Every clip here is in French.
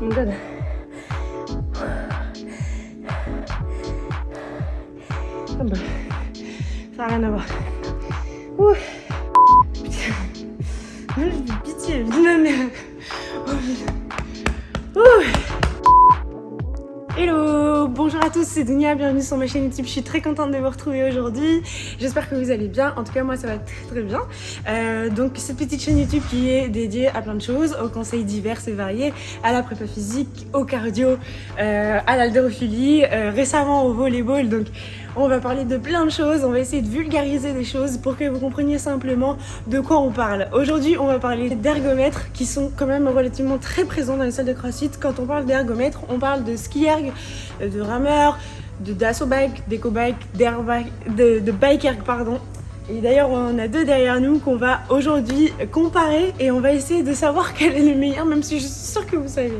mon god. Ah bah, ça n'a rien à voir. Ouh. Putain. J'ai pitié, putain, mais... Oh, putain. À tous, c'est Dunia, bienvenue sur ma chaîne YouTube. Je suis très contente de vous retrouver aujourd'hui. J'espère que vous allez bien. En tout cas, moi, ça va très très bien. Euh, donc, cette petite chaîne YouTube qui est dédiée à plein de choses, aux conseils divers et variés, à la prépa physique, au cardio, euh, à l'haltérophilie, euh, récemment au volleyball. Donc, on va parler de plein de choses, on va essayer de vulgariser des choses pour que vous compreniez simplement de quoi on parle. Aujourd'hui, on va parler d'ergomètres qui sont quand même relativement très présents dans les salles de crossfit. Quand on parle d'ergomètres, on parle de ski erg, de rameur, de dasso bike, d'éco bike, de, de pardon. Et d'ailleurs, on a deux derrière nous qu'on va aujourd'hui comparer et on va essayer de savoir quel est le meilleur, même si je suis sûre que vous savez.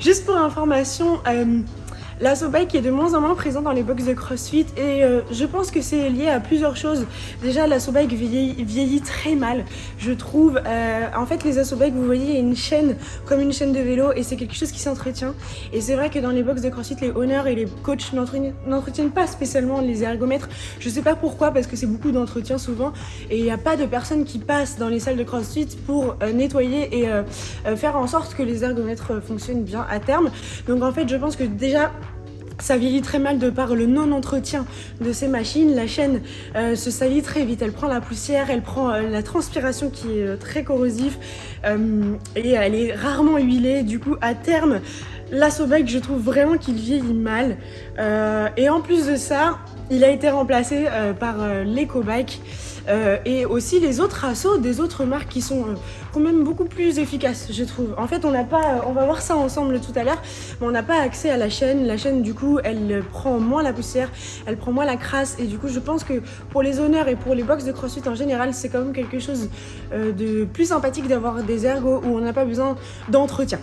Juste pour information, euh, la bike est de moins en moins présente dans les box de CrossFit et euh, je pense que c'est lié à plusieurs choses. Déjà, la bike vieillit, très mal, je trouve. Euh, en fait, les bike, vous voyez, il y a une chaîne comme une chaîne de vélo et c'est quelque chose qui s'entretient. Et c'est vrai que dans les box de CrossFit, les owners et les coachs n'entretiennent pas spécialement les ergomètres. Je sais pas pourquoi, parce que c'est beaucoup d'entretien souvent et il n'y a pas de personnes qui passent dans les salles de CrossFit pour euh, nettoyer et faire en sorte que les ergomètres fonctionnent bien à terme. Donc en fait, je pense que déjà ça vieillit très mal de par le non-entretien de ces machines. La chaîne euh, se salit très vite, elle prend la poussière, elle prend euh, la transpiration qui est euh, très corrosif et elle est rarement huilée. Du coup, à terme, bike je trouve vraiment qu'il vieillit mal. et en plus de ça, il a été remplacé par l'EcoBike. Euh, et aussi les autres assauts des autres marques qui sont euh, quand même beaucoup plus efficaces, je trouve. En fait, on n'a pas, on va voir ça ensemble tout à l'heure, mais on n'a pas accès à la chaîne. La chaîne, du coup, elle prend moins la poussière, elle prend moins la crasse, et du coup, je pense que pour les honneurs et pour les box de CrossFit en général, c'est quand même quelque chose euh, de plus sympathique d'avoir des ergos où on n'a pas besoin d'entretien.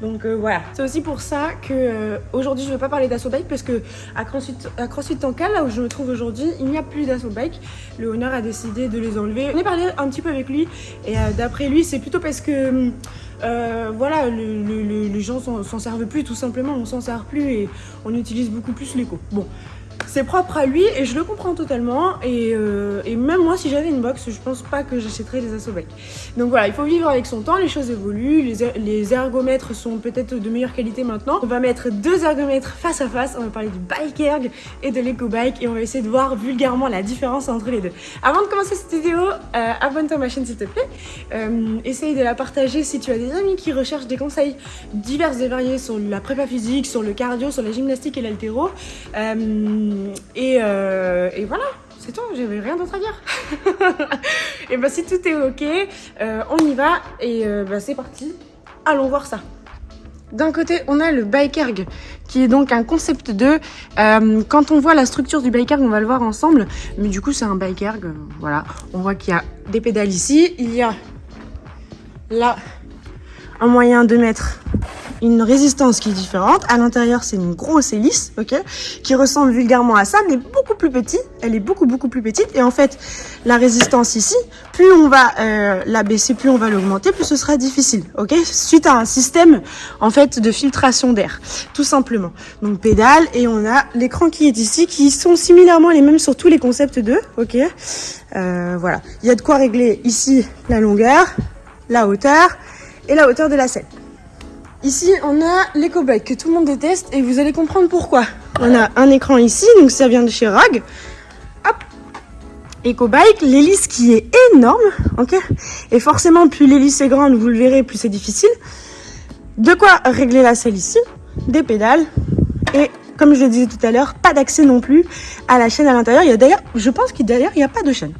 Donc euh, voilà, c'est aussi pour ça que euh, aujourd'hui je ne vais pas parler d'assaut bike parce que à CrossFit, à Tanka, là où je me trouve aujourd'hui, il n'y a plus d'assaut bike. Le honneur a décidé de les enlever. On est parlé un petit peu avec lui et euh, d'après lui c'est plutôt parce que voilà, les gens s'en servent plus tout simplement, on s'en sert plus et on utilise beaucoup plus l'éco. Bon, c'est propre à lui et je le comprends totalement. Et, euh, même moi si j'avais une box je pense pas que j'achèterais les Assobike donc voilà il faut vivre avec son temps les choses évoluent les, er-, les ergomètres sont peut-être de meilleure qualité maintenant. On va mettre deux ergomètres face à face on va parler du bike erg et de l'éco bike et on va essayer de voir vulgairement la différence entre les deux. Avant de commencer cette vidéo euh, abonne-toi à ma chaîne s'il te plaît. Euh, essaye de la partager si tu as des amis qui recherchent des conseils divers et variés sur la prépa physique sur le cardio sur la gymnastique et l'altéro et, voilà, c'est tout, j'avais rien d'autre à dire. et bah si tout est ok, euh, on y va et euh, bah, c'est parti. Allons voir ça. D'un côté, on a le bike erg, qui est donc un concept 2. quand on voit la structure du bike erg, on va le voir ensemble. Mais du coup, c'est un bike erg. voilà, on voit qu'il y a des pédales ici. Il y a là un moyen de mettre une résistance qui est différente. À l'intérieur, c'est une grosse hélice, ok, qui ressemble vulgairement à ça, mais beaucoup plus petite. Elle est beaucoup, beaucoup plus petite. Et en fait, la résistance ici, plus on va euh, la baisser, plus on va l'augmenter, plus ce sera difficile, ok, suite à un système, en fait, de filtration d'air, tout simplement. Donc, pédale, et on a l'écran qui est ici, qui sont similairement les mêmes sur tous les concepts 2, ok. Euh, voilà. Il y a de quoi régler ici la longueur, la hauteur et la hauteur de la selle. Ici, on a l'éco-bike que tout le monde déteste et vous allez comprendre pourquoi. On a un écran ici, donc ça vient de chez Rag. Hop Eco-bike, l'hélice qui est énorme, ok Et forcément, plus l'hélice est grande, vous le verrez, plus c'est difficile. De quoi régler la selle ici, des pédales et comme je le disais tout à l'heure, pas d'accès non plus à la chaîne à l'intérieur. Il y a d'ailleurs, je pense qu'il d'ailleurs, il n'y a pas de chaîne.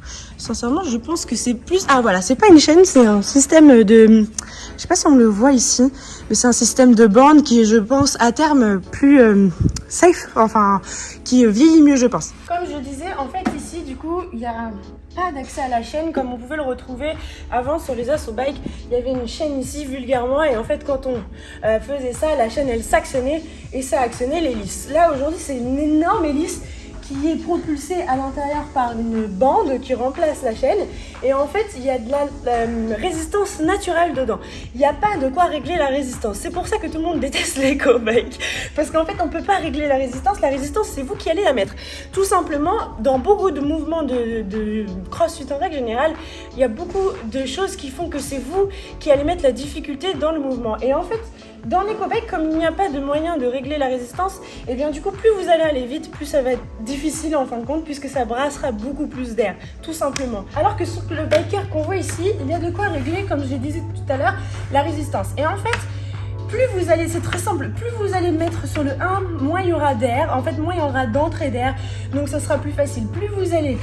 Sincèrement, je pense que c'est plus... Ah voilà, c'est pas une chaîne, c'est un système de... Je sais pas si on le voit ici, mais c'est un système de bande qui est, je pense, à terme plus euh, safe, enfin, qui vieillit mieux, je pense. Comme je disais, en fait, ici, du coup, il y a pas d'accès à la chaîne comme on pouvait le retrouver avant sur les Asso Bike. Il y avait une chaîne ici vulgairement et en fait quand on euh, faisait ça, la chaîne elle s'actionnait et ça actionnait l'hélice. Là aujourd'hui c'est une énorme hélice qui est propulsé à l'intérieur par une bande qui remplace la chaîne. Et en fait, il y a de la, résistance naturelle dedans. Il n'y a pas de quoi régler la résistance. C'est pour ça que tout le monde déteste l'éco bike. Parce qu'en fait, on ne peut pas régler la résistance. La résistance, c'est vous qui allez la mettre. Tout simplement, dans beaucoup de mouvements de, de crossfit en règle générale, il y a beaucoup de choses qui font que c'est vous qui allez mettre la difficulté dans le mouvement. Et en fait, dans l'éco-bike, comme il n'y a pas de moyen de régler la résistance, et eh bien du coup, plus vous allez aller vite, plus ça va être difficile en fin de compte, puisque ça brassera beaucoup plus d'air, tout simplement. Alors que sur le biker qu'on voit ici, il y a de quoi régler, comme je disais tout à l'heure, la résistance. Et en fait, plus vous allez, c'est très simple, plus vous allez mettre sur le 1, moins il y aura d'air, en fait moins il y aura d'entrée d'air, donc ça sera plus facile. Plus vous allez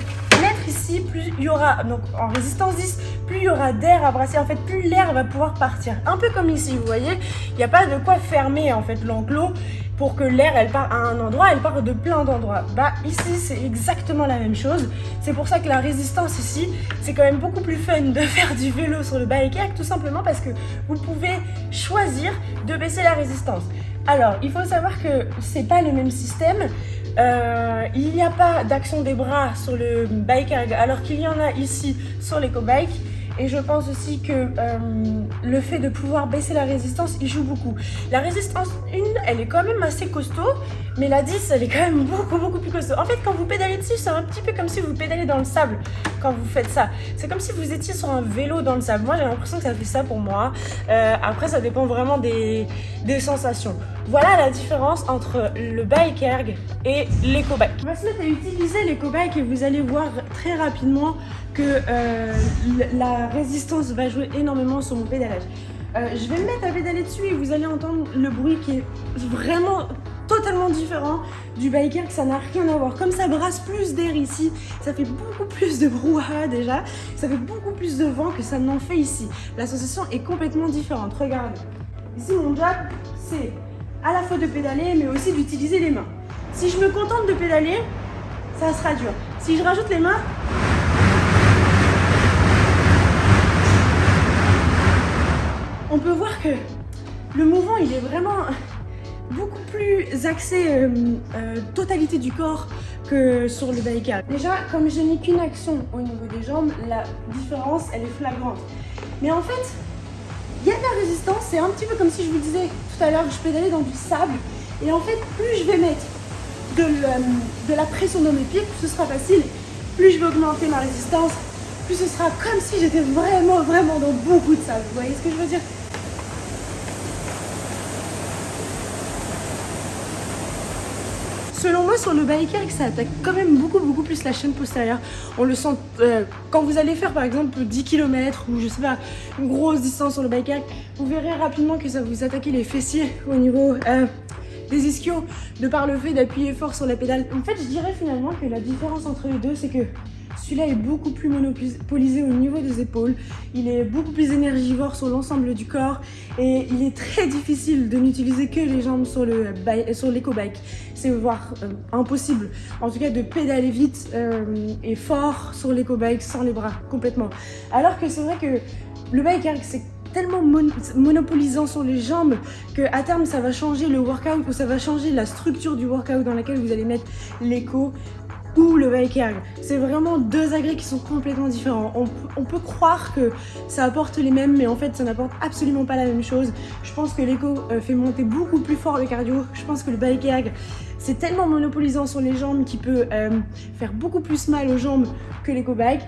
ici, plus il y aura, donc en résistance 10, plus il y aura d'air à brasser, en fait plus l'air va pouvoir partir. Un peu comme ici, vous voyez, il n'y a pas de quoi fermer en fait l'enclos pour que l'air elle part à un endroit, elle part de plein d'endroits. Bah ici c'est exactement la même chose. C'est pour ça que la résistance ici, c'est quand même beaucoup plus fun de faire du vélo sur le bike tout simplement parce que vous pouvez choisir de baisser la résistance. Alors, il faut savoir que c'est pas le même système. Euh, il n'y a pas d'action des bras sur le bike alors qu'il y en a ici sur l'éco-bike. Et je pense aussi que euh, le fait de pouvoir baisser la résistance, il joue beaucoup. La résistance 1, elle est quand même assez costaud, mais la 10, elle est quand même beaucoup, beaucoup plus costaud. En fait, quand vous pédalez dessus, c'est un petit peu comme si vous pédalez dans le sable quand vous faites ça. C'est comme si vous étiez sur un vélo dans le sable. Moi, j'ai l'impression que ça fait ça pour moi. Euh, après, ça dépend vraiment des, des sensations. Voilà la différence entre le bike erg et l'éco-bike. On va se mettre à utiliser l'éco-bike et vous allez voir très rapidement que euh, la résistance va jouer énormément sur mon pédalage. Euh, je vais me mettre à pédaler dessus et vous allez entendre le bruit qui est vraiment totalement différent du biker que ça n'a rien à voir. Comme ça brasse plus d'air ici, ça fait beaucoup plus de brouhaha déjà, ça fait beaucoup plus de vent que ça n'en fait ici. La sensation est complètement différente. Regardez. Ici, mon job, c'est à la fois de pédaler, mais aussi d'utiliser les mains. Si je me contente de pédaler, ça sera dur. Si je rajoute les mains, on peut voir que le mouvement, il est vraiment beaucoup plus axé euh, euh, totalité du corps que sur le biker. Déjà, comme je n'ai qu'une action au niveau des jambes, la différence, elle est flagrante. Mais en fait, il y a de la résistance, c'est un petit peu comme si je vous disais tout à l'heure, je pédalais dans du sable. Et en fait, plus je vais mettre de, de la pression dans mes pieds, plus ce sera facile. Plus je vais augmenter ma résistance, plus ce sera comme si j'étais vraiment, vraiment dans beaucoup de sable. Vous voyez ce que je veux dire? Sur le biker, ça attaque quand même beaucoup, beaucoup plus la chaîne postérieure. On le sent euh, quand vous allez faire par exemple 10 km ou je sais pas, une grosse distance sur le biker, vous verrez rapidement que ça vous attaque les fessiers au niveau euh, des ischios de par le fait d'appuyer fort sur la pédale. En fait, je dirais finalement que la différence entre les deux, c'est que celui-là est beaucoup plus monopolisé au niveau des épaules. Il est beaucoup plus énergivore sur l'ensemble du corps. Et il est très difficile de n'utiliser que les jambes sur l'éco-bike. C'est voire euh, impossible. En tout cas, de pédaler vite euh, et fort sur l'éco-bike sans les bras, complètement. Alors que c'est vrai que le bike, c'est tellement monopolisant sur les jambes que à terme ça va changer le workout ou ça va changer la structure du workout dans laquelle vous allez mettre l'écho ou le bike C'est vraiment deux agrès qui sont complètement différents. On, peut croire que ça apporte les mêmes, mais en fait, ça n'apporte absolument pas la même chose. Je pense que l'écho euh, fait monter beaucoup plus fort le cardio. Je pense que le bike c'est tellement monopolisant sur les jambes qu'il peut euh, faire beaucoup plus mal aux jambes que l'éco bike.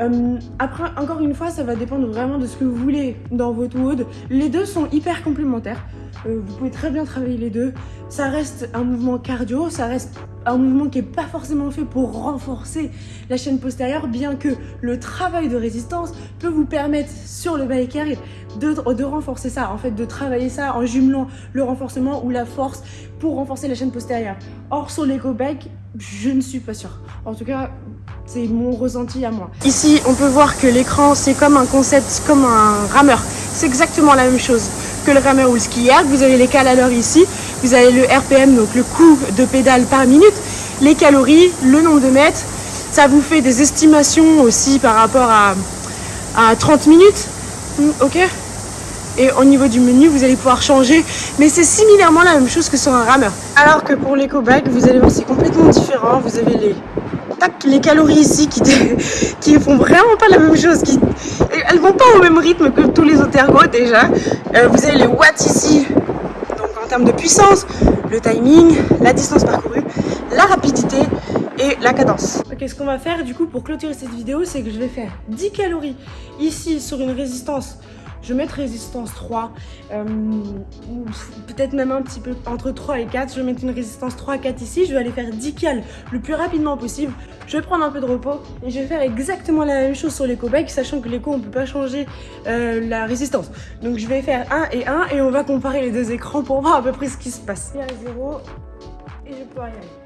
Euh, après, encore une fois, ça va dépendre vraiment de ce que vous voulez dans votre WOD. Les deux sont hyper complémentaires. Euh, vous pouvez très bien travailler les deux. Ça reste un mouvement cardio, ça reste un mouvement qui n'est pas forcément fait pour renforcer la chaîne postérieure, bien que le travail de résistance peut vous permettre sur le bike de, de renforcer ça, en fait, de travailler ça en jumelant le renforcement ou la force pour renforcer la chaîne postérieure. Or, sur l'éco bike, je ne suis pas sûre. En tout cas, c'est mon ressenti à moi. Ici, on peut voir que l'écran, c'est comme un concept, comme un rameur. C'est exactement la même chose que le rameur ou le skieur. Vous avez les cales ici, vous avez le RPM, donc le coup de pédale par minute, les calories, le nombre de mètres. Ça vous fait des estimations aussi par rapport à, à 30 minutes. Hmm, ok Et au niveau du menu, vous allez pouvoir changer. Mais c'est similairement la même chose que sur un rameur. Alors que pour l'éco bag, vous allez voir, c'est complètement différent. Vous avez les les calories ici qui, qui font vraiment pas la même chose. Qui, elles vont pas au même rythme que tous les autres ergots déjà. Euh, vous avez les watts ici, donc en termes de puissance, le timing, la distance parcourue, la rapidité et la cadence. Ok, ce qu'on va faire du coup pour clôturer cette vidéo, c'est que je vais faire 10 calories ici sur une résistance je vais mettre résistance 3, euh, peut-être même un petit peu entre 3 et 4. Je vais mettre une résistance 3 à 4 ici. Je vais aller faire 10 cales le plus rapidement possible. Je vais prendre un peu de repos et je vais faire exactement la même chose sur l'éco bike, sachant que l'éco, on ne peut pas changer euh, la résistance. Donc je vais faire 1 et 1 et on va comparer les deux écrans pour voir à peu près ce qui se passe. Il y a 0 et je peux y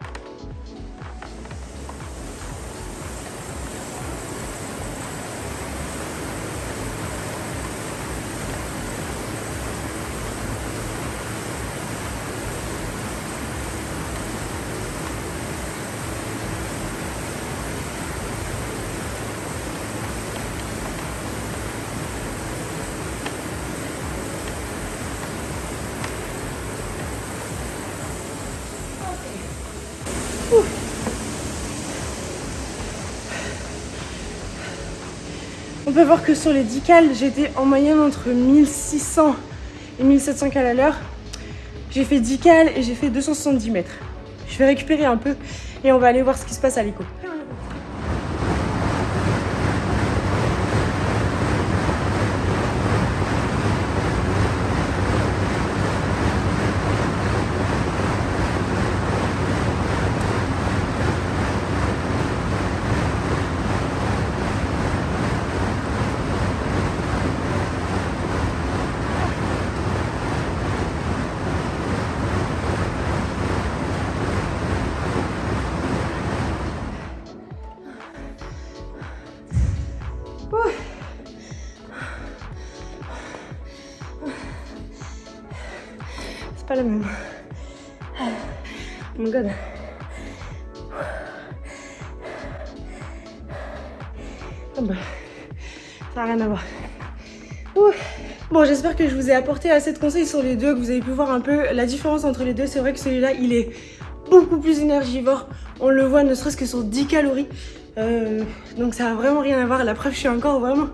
On peut voir que sur les 10 cales, j'étais en moyenne entre 1600 et 1700 cales à l'heure. J'ai fait 10 cales et j'ai fait 270 mètres. Je vais récupérer un peu et on va aller voir ce qui se passe à l'écho. Pas la même. Oh my god. Ah bah, ça n'a rien à voir. Bon, j'espère que je vous ai apporté assez de conseils sur les deux, que vous avez pu voir un peu la différence entre les deux. C'est vrai que celui-là, il est beaucoup plus énergivore. On le voit ne serait-ce que sur 10 calories. Euh, donc ça n'a vraiment rien à voir. La preuve, je suis encore vraiment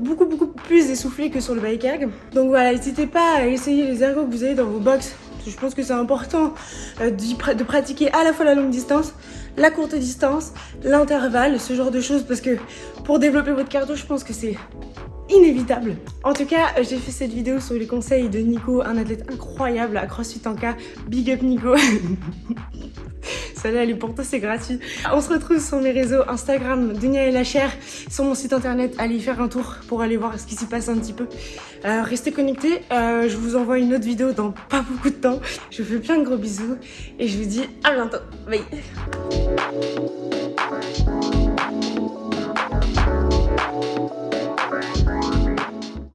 beaucoup beaucoup plus essoufflé que sur le bike erg. Donc voilà, n'hésitez pas à essayer les ergos que vous avez dans vos box. Je pense que c'est important euh, de pratiquer à la fois la longue distance, la courte distance, l'intervalle, ce genre de choses parce que pour développer votre cardio, je pense que c'est inévitable. En tout cas, j'ai fait cette vidéo sur les conseils de Nico, un athlète incroyable à CrossFit Anka. Big up Nico Allez, pour toi c'est gratuit. On se retrouve sur mes réseaux Instagram, Dunia et la chair, sur mon site internet, allez faire un tour pour aller voir ce qui s'y passe un petit peu. Euh, restez connectés, euh, je vous envoie une autre vidéo dans pas beaucoup de temps. Je vous fais plein de gros bisous et je vous dis à bientôt. Bye